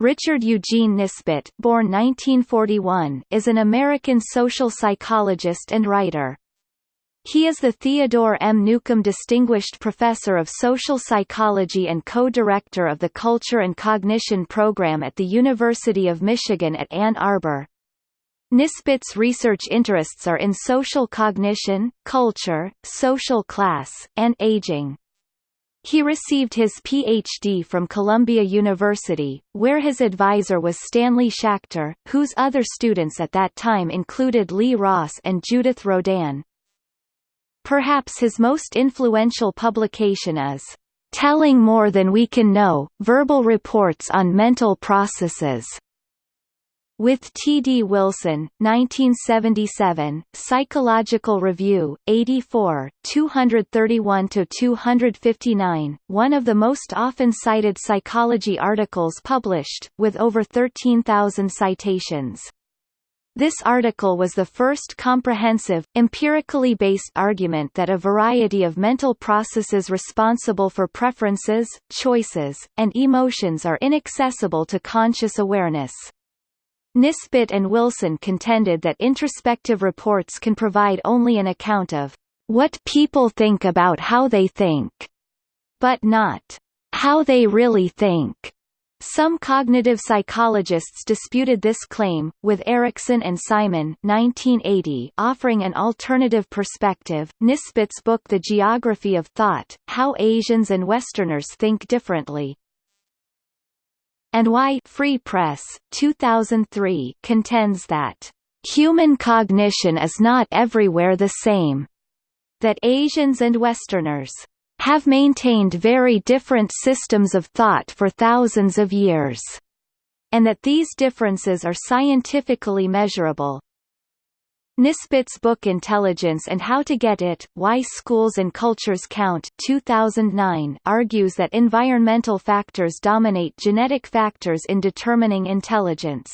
Richard Eugene Nisbett born 1941, is an American social psychologist and writer. He is the Theodore M. Newcomb Distinguished Professor of Social Psychology and co-director of the Culture and Cognition Program at the University of Michigan at Ann Arbor. Nisbett's research interests are in social cognition, culture, social class, and aging. He received his Ph.D. from Columbia University, where his advisor was Stanley Schachter, whose other students at that time included Lee Ross and Judith Rodin. Perhaps his most influential publication is Telling More Than We Can Know, Verbal Reports on Mental Processes, with T. D. Wilson, 1977, Psychological Review, 84, 231–259, one of the most often cited psychology articles published, with over 13,000 citations. This article was the first comprehensive, empirically based argument that a variety of mental processes responsible for preferences, choices, and emotions are inaccessible to conscious awareness. Nisbett and Wilson contended that introspective reports can provide only an account of what people think about how they think, but not how they really think. Some cognitive psychologists disputed this claim, with Ericsson and Simon 1980 offering an alternative perspective. Nisbett's book The Geography of Thought, How Asians and Westerners Think Differently, and Why Free Press, 2003 contends that human cognition is not everywhere the same, that Asians and Westerners have maintained very different systems of thought for thousands of years, and that these differences are scientifically measurable. Nisbett's book Intelligence and How to Get It, Why Schools and Cultures Count 2009 argues that environmental factors dominate genetic factors in determining intelligence.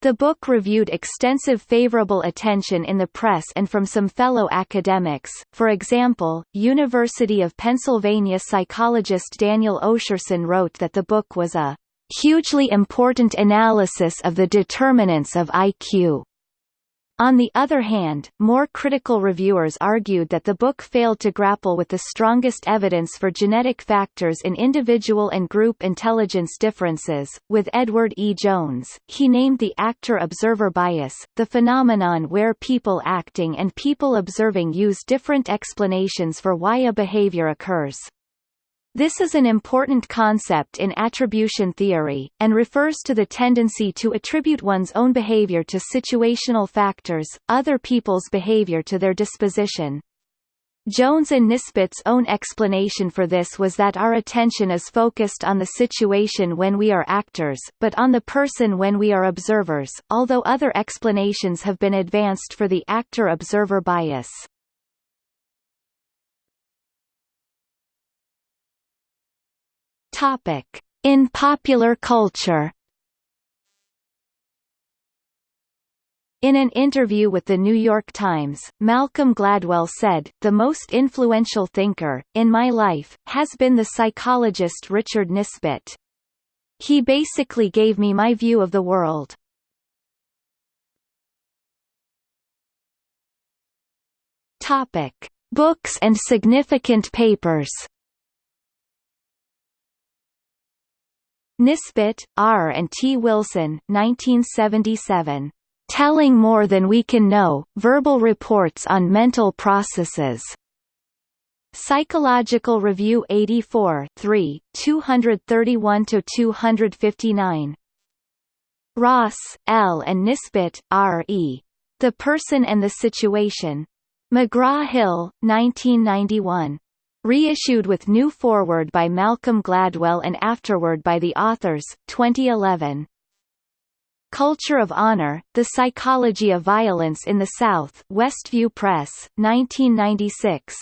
The book reviewed extensive favorable attention in the press and from some fellow academics, for example, University of Pennsylvania psychologist Daniel Osherson wrote that the book was a hugely important analysis of the determinants of IQ. On the other hand, more critical reviewers argued that the book failed to grapple with the strongest evidence for genetic factors in individual and group intelligence differences. With Edward E. Jones, he named the actor-observer bias, the phenomenon where people acting and people observing use different explanations for why a behavior occurs. This is an important concept in attribution theory, and refers to the tendency to attribute one's own behavior to situational factors, other people's behavior to their disposition. Jones and Nisbett's own explanation for this was that our attention is focused on the situation when we are actors, but on the person when we are observers, although other explanations have been advanced for the actor-observer bias. Topic. In popular culture In an interview with The New York Times, Malcolm Gladwell said, The most influential thinker, in my life, has been the psychologist Richard Nisbett. He basically gave me my view of the world. Topic. Books and significant papers Nisbett, R. and T. Wilson 1977. Telling More Than We Can Know, Verbal Reports on Mental Processes. Psychological Review 84 3, 231–259. Ross, L. and Nisbett, R. E. The Person and the Situation. McGraw-Hill, 1991. Reissued with new foreword by Malcolm Gladwell and afterword by the authors, 2011. Culture of Honor, The Psychology of Violence in the South Westview Press, 1996.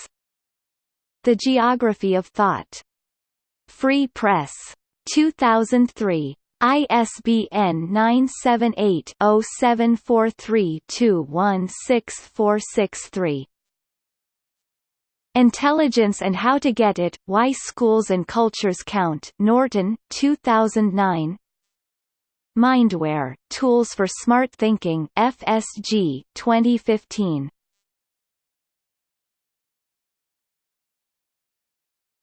The Geography of Thought. Free Press. 2003. ISBN 978 0743 216463. Intelligence and How to Get It, Why Schools and Cultures Count Norton, 2009 Mindware, Tools for Smart Thinking FSG, 2015.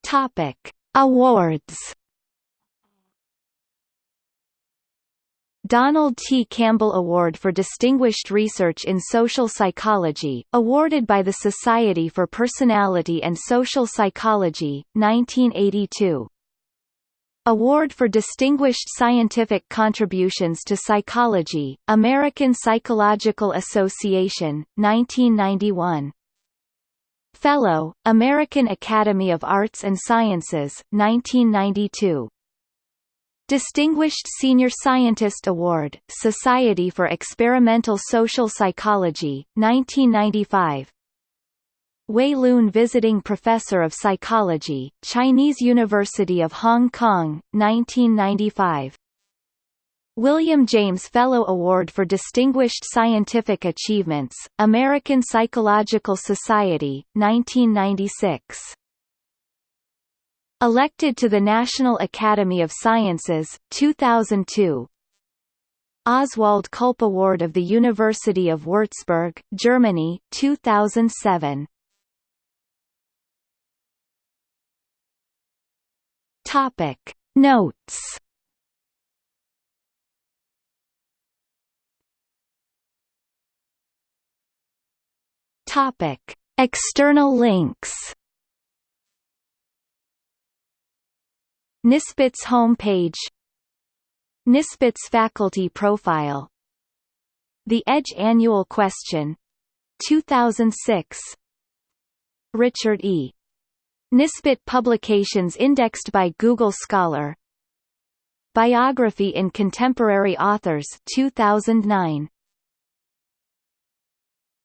Topic. Awards Donald T. Campbell Award for Distinguished Research in Social Psychology, awarded by the Society for Personality and Social Psychology, 1982. Award for Distinguished Scientific Contributions to Psychology, American Psychological Association, 1991. Fellow, American Academy of Arts and Sciences, 1992. Distinguished Senior Scientist Award, Society for Experimental Social Psychology, 1995 Wei Lun Visiting Professor of Psychology, Chinese University of Hong Kong, 1995 William James Fellow Award for Distinguished Scientific Achievements, American Psychological Society, 1996 Elected to the National Academy of Sciences, 2002 Oswald Külpe Award of the University of Würzburg, Germany, 2007 Topic. Notes. Topic. External links Nisbett's homepage. Nisbett's faculty profile. The Edge Annual Question. 2006 Richard E. Nisbett publications indexed by Google Scholar. Biography in Contemporary Authors 2009